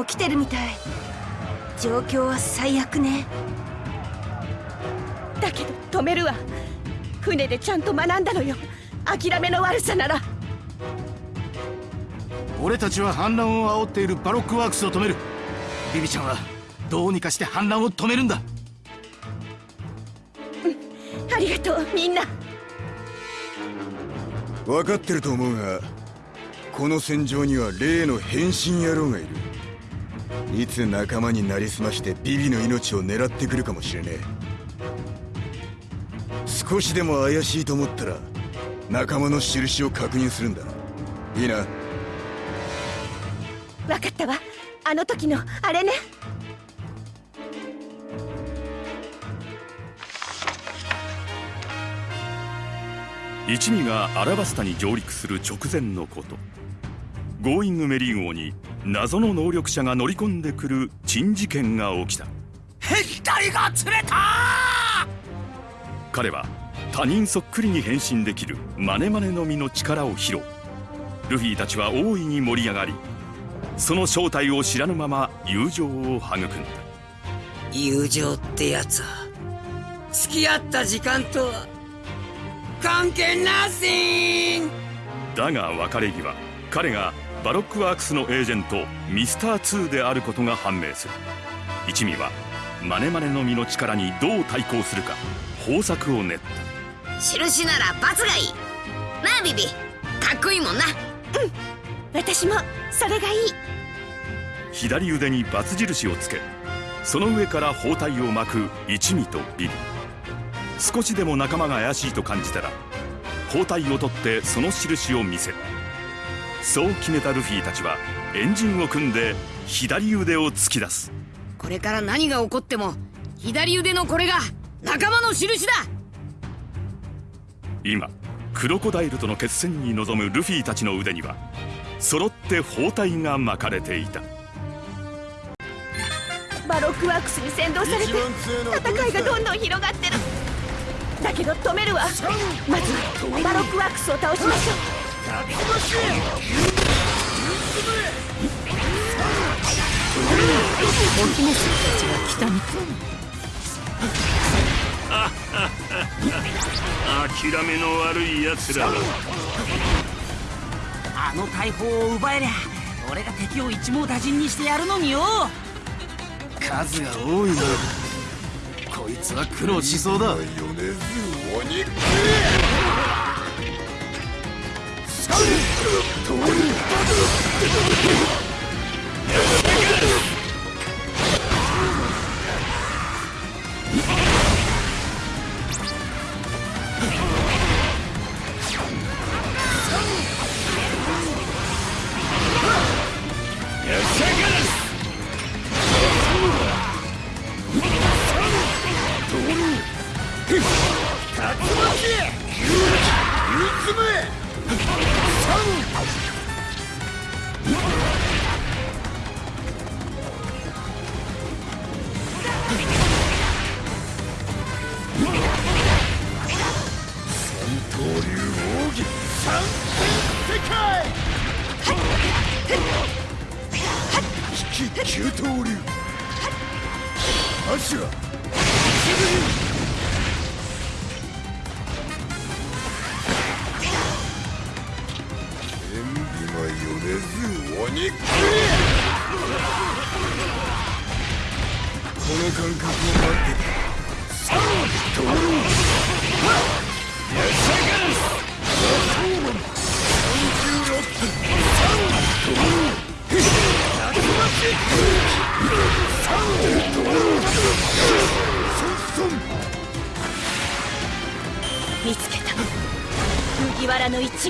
も来てるみたい。状況は最悪ね。だけど止めるわ。船でちゃんと学んだのよ。諦めの悪さなら。俺たちは反乱を煽っているバロックワークスを止める。ビビちゃんはどうにかして反乱を止めるんだ。ありがとうみんな。分かってると思うがこの戦場には例の変身野郎がいるいつ仲間になりすましてビビの命を狙ってくるかもしれねえ。少しでも怪しいと思ったら仲間の印を確認するんだ。いいな。分かったわ。あの時のあれね。一味がアラバスタに上陸する直前のこと。ゴーイングメリー号に謎の能力者が乗り込んでくる珍事件が起きた。が釣れた！彼は他人そっくりに変身できるマネマネの実の力を披露。ルフィたちは大いに盛り上がりその正体を知らぬまま友情を育んだ。友情ってやつは付き合った時間とは関係なし！んだが別れ際彼がバロックワークスのエージェントミスター2であることが判明する。一味はマネマネの実の力にどう対抗するか方策を練った。印ならバツがいい。なあビビ。かっこいいもんな。うん。私もそれがいい。左腕にバツ印をつけその上から包帯を巻く一味とビビ。少しでも仲間が怪しいと感じたら包帯を取ってその印を見せるそう決めたルフィたちはエンジンを組んで左腕を突き出す。これから何が起こっても左腕のこれが仲間の印だ。今クロコダイルとの決戦に臨むルフィたちの腕には揃って包帯が巻かれていた。バロックワークスに先導されて戦いがどんどん広がってる。だけど止めるわ。まずはバロックワークスを倒しましょう。お姫様たちが来たみたい諦めの悪い奴らあの大砲を奪えりゃ俺が敵を一網打尽にしてやるのによ。数が多いなこいつは苦労しそうだ。九 Let's go!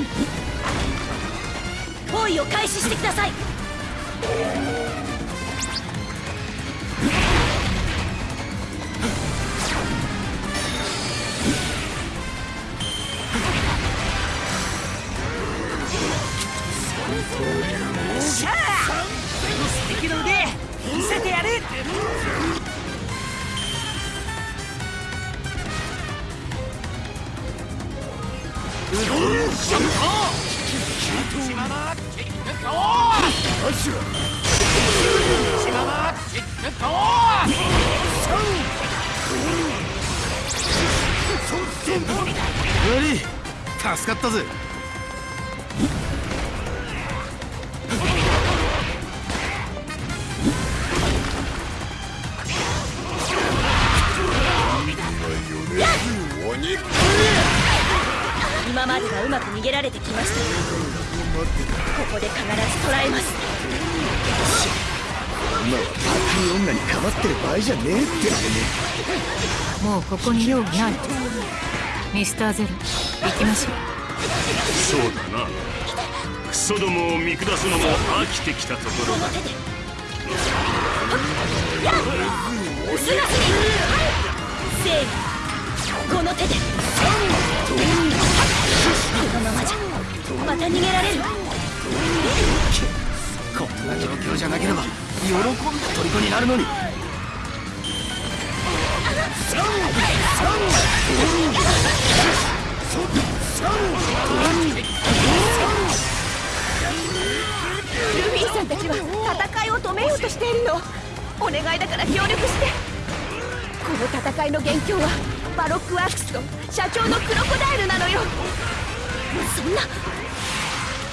わらの一味包囲を開始してください。助かったぜ。今まではうまく逃げられてきました。がここで必ず捕らえます。今はバカに女にかまってる場合じゃねえってもうここに用ないミスターゼロ行きましょう。そうだな。クソどもを見下すのも飽きてきたところだ。すが正義この手で。このままじゃまた逃げられる。こんな状況じゃなければ喜んで虜になるのに。ルフィさんたちは戦いを止めようとしているの。お願いだから協力して。この戦いの元凶はバロックワークスと社長のクロコダイルなのよ。そんな。だ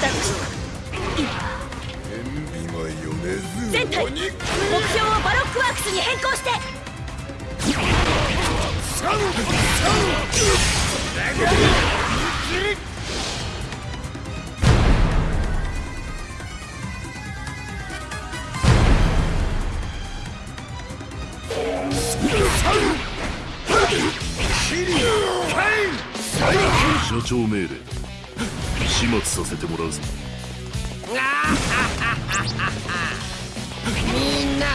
としたら全体目標をバロックワークスに変更して。社長命令始末させてもらうぞ。みんな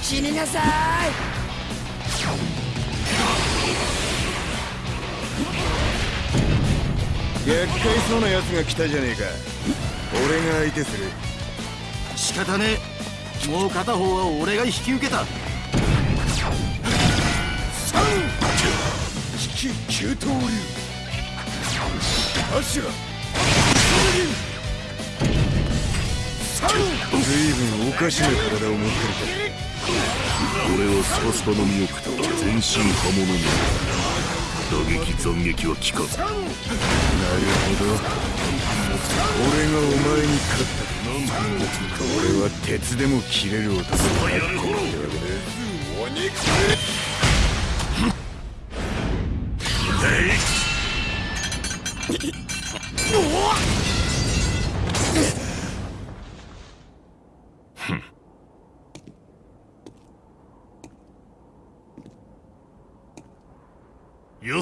死になさい。厄介そうな奴が来たじゃねえか。俺が相手する。仕方ねえ。もう片方は俺が引き受けた。引き急騰流アシュラ随分おかしな体を持ってるか俺はスパスパの身を食った全身刃物に打撃斬撃は効かず。なるほど俺がお前に勝った俺は鉄でも切れる男だやるほど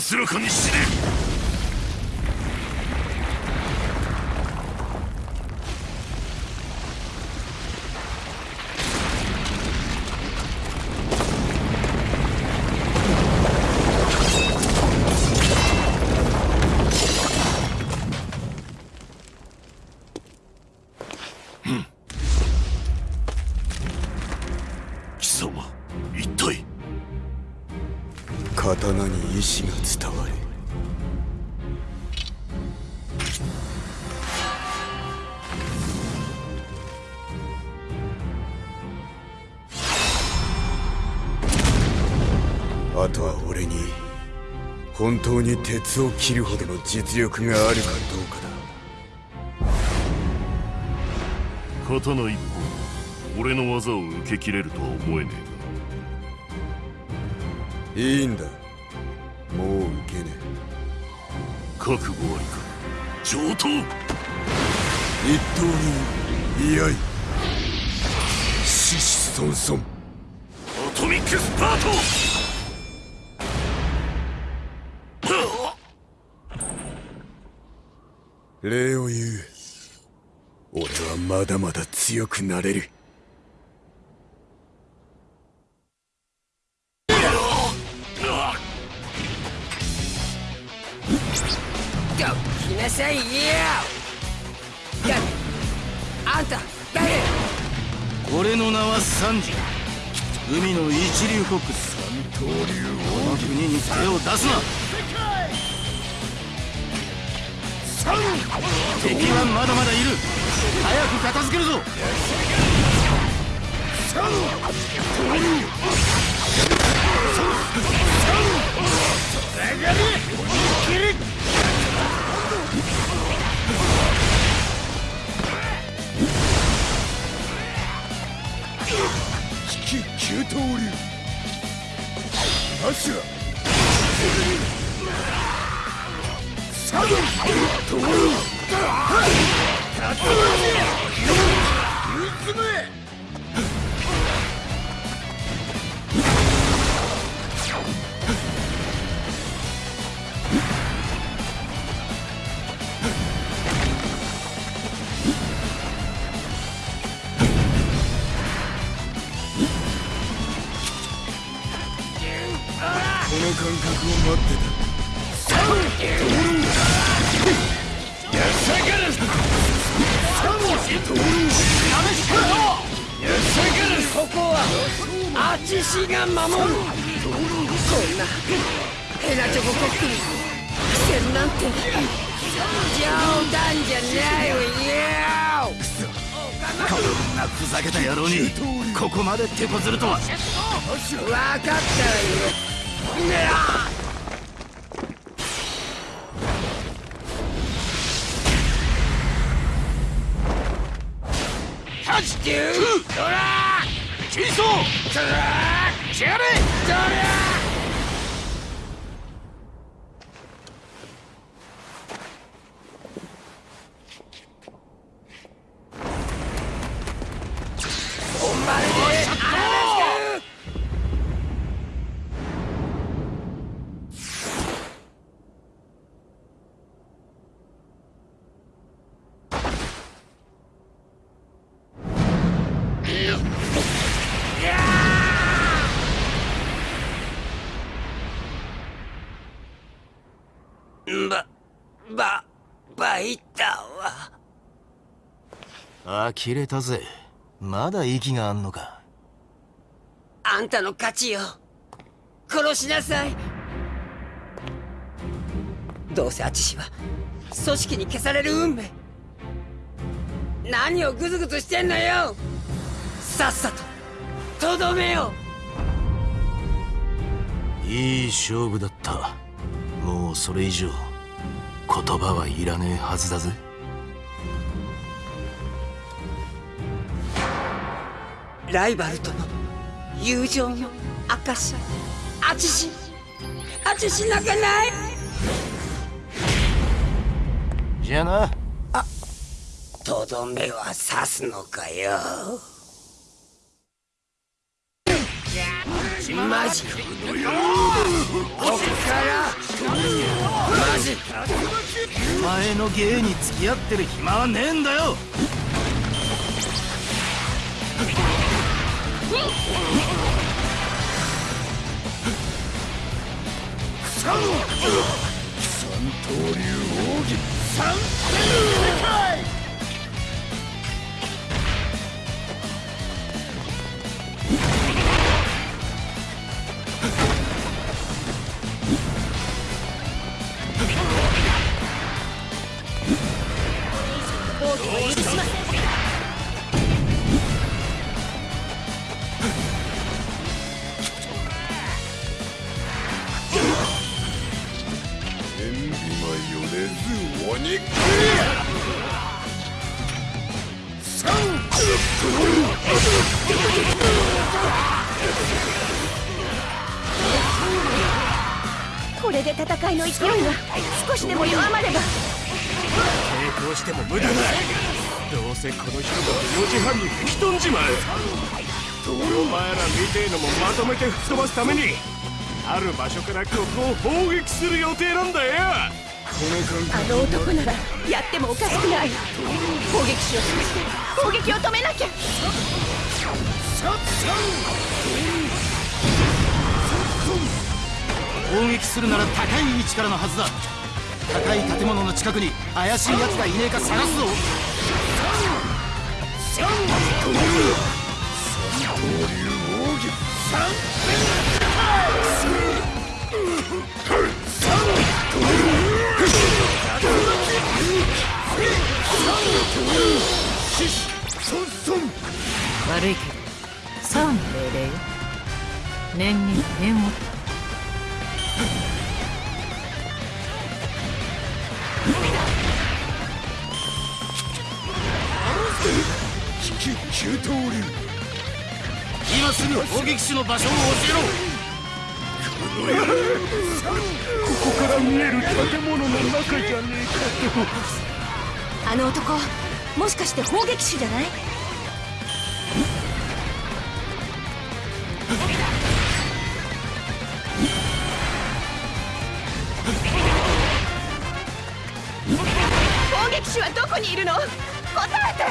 安らかに死ね貴様。刀に意志が伝わるあとは俺に本当に鉄を切るほどの実力があるかどうかだ。刀一本俺の技を受け切れるとは思えねえ。いいんだ。もう受けねえ。覚悟ありか。上等。一刀流居合獅子孫孫。アトミックスパート。礼を言う。俺はまだまだ強くなれる三次海の一流コックス。この国に手を出すな。敵はまだまだいる。早く片付けるぞ。三刀流アシュラサドントールタツムこ感覚を待ってた。やさがるサモシトールやさがるここは。アチシが守る。こんなヘラチョココックに苦戦なんて冗談じゃないわよこんなふざけた野郎に。ここまで手こずるとは。分かったわよねあハチキュー呆れたぜまだ息があんのかあんたの勝ちよ。殺しなさい。どうせアチシは組織に消される運命。何をグズグズしてんのよ。さっさと、とどめよ。いい勝負だったもうそれ以上言葉はいらねえはずだぜライバルとの友情の証アチシアチシ泣かない。じゃあな。とどめは刺すのかよ。マジここか。らマジお前の芸に付き合ってる暇はねえんだよサノ三ても無駄だどうせこの人が4時半に吹き飛んじまう。お前らみてえのもまとめて吹き飛ばすためにある場所からここを砲撃する予定なんだよ。あの男ならやってもおかしくない攻撃手を示して攻撃を止めなきゃ攻撃するなら高い位置からのはずだ。高い建物の近くに怪しい奴がいねえか探すぞ。悪いけどさあ命令よ念に念を。急騰流。今すぐ砲撃手の場所を教えろ。ここから見える建物の中じゃねえかあの男もしかして砲撃手じゃない？攻撃手はどこにいるの？答えて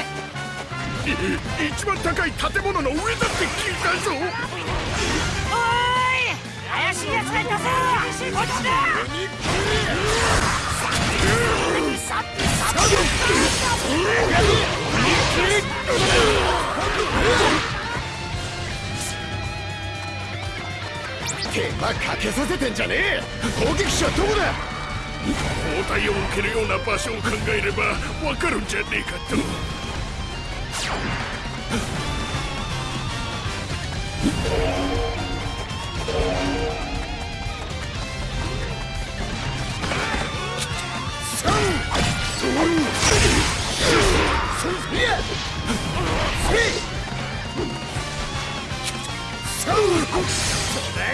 一番高い建物の上だって聞いたぞ。おーい怪しい奴がいたぞ。こっちだ手間かけさせてんじゃねえ。攻撃手はどこだ？包帯を受けるような場所を考えればわかるんじゃねえかと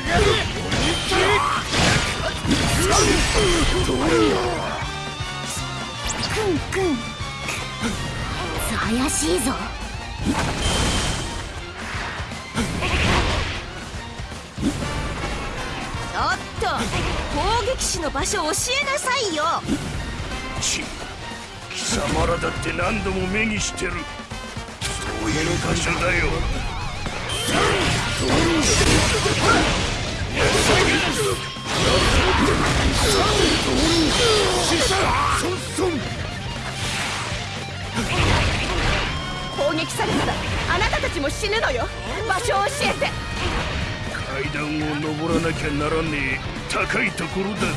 クンクン怪しいぞ。ちょっと攻撃手の場所教えなさいよ。ち貴様らだって何度も目にしてる。そういう場所だよ。攻撃されたらあなたたちも死ぬのよ。場所を教えて。階段を登らなきゃならねえ高いところだぜ。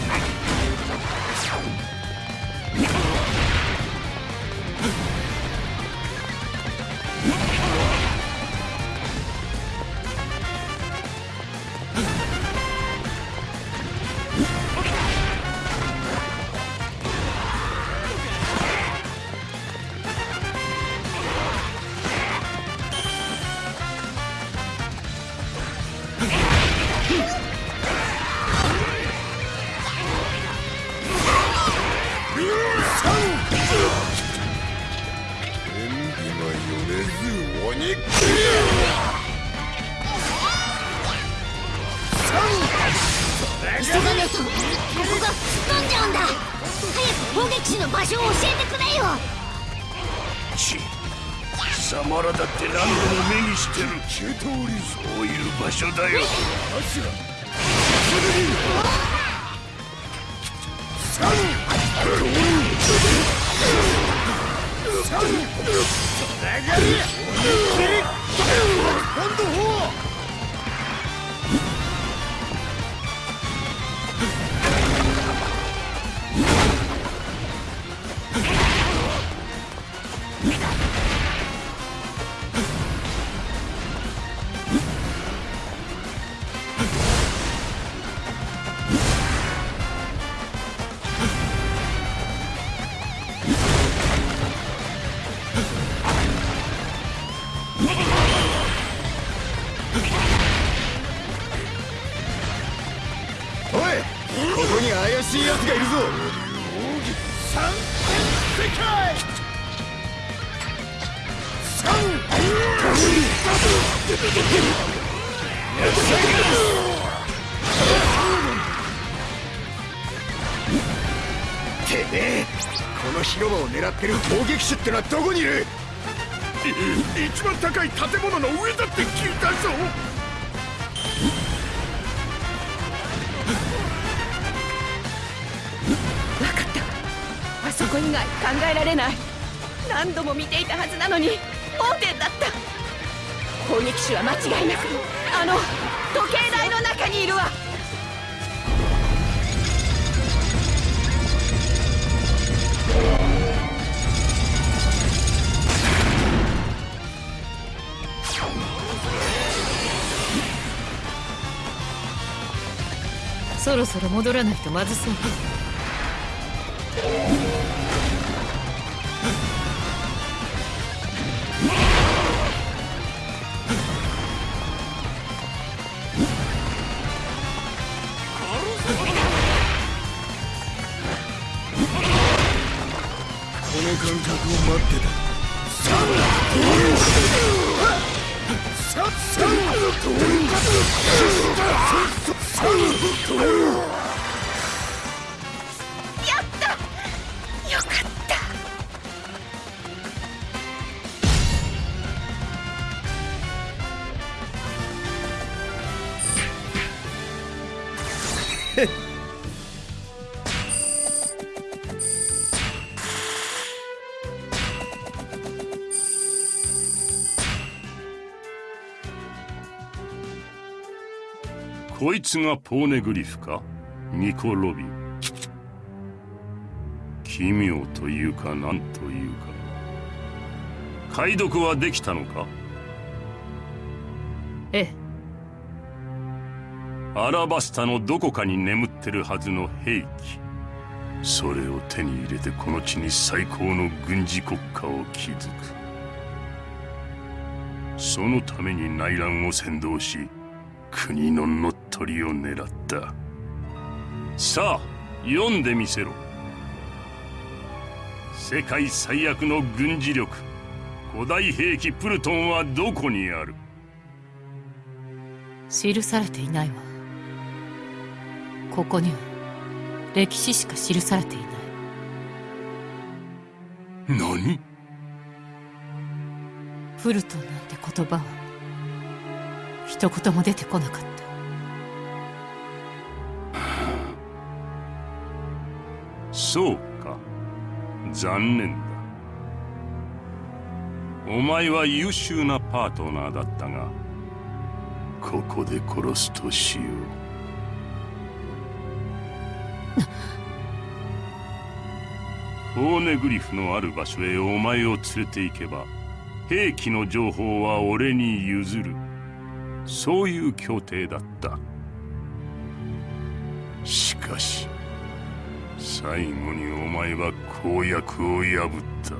急がねえとここが吹っ飛んじゃうんだ。早く砲撃手の場所を教えてくれよ。ち貴様らだって何度も目にしてる急騰流そういう場所だよ。おいる攻撃手ってのはどこにいる？一番高い建物の上だって聞いたぞ。分かった。あそこ以外考えられない。何度も見ていたはずなのに盲点だった。攻撃手は間違いなくあの時計台の中にいるわ。そろそろ戻らないとまずそうこいつがポーネグリフか？ニコ・ロビン。奇妙というか何というか。解読はできたのか？ええ。アラバスタのどこかに眠ってるはずの兵器。それを手に入れてこの地に最高の軍事国家を築く。そのために内乱を先導し国の乗っ取りを狙った。さあ読んでみせろ。世界最悪の軍事力古代兵器プルトンはどこにある？記されていないわ。ここには歴史しか記されていない。何？プルトンなんて言葉は一言も出てこなかった。そうか。残念だ。お前は優秀なパートナーだったがここで殺すとしよう。フォーネグリフのある場所へお前を連れて行けば兵器の情報は俺に譲る。そういう協定だった。しかし最後にお前は公約を破った。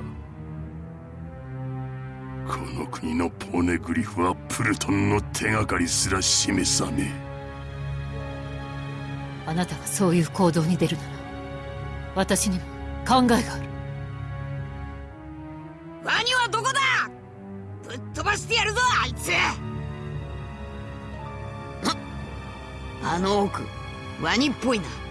この国のポネグリフはプルトンの手がかりすら示さねえ。あなたがそういう行動に出るなら私にも考えがある。あの奥ワニっぽいな。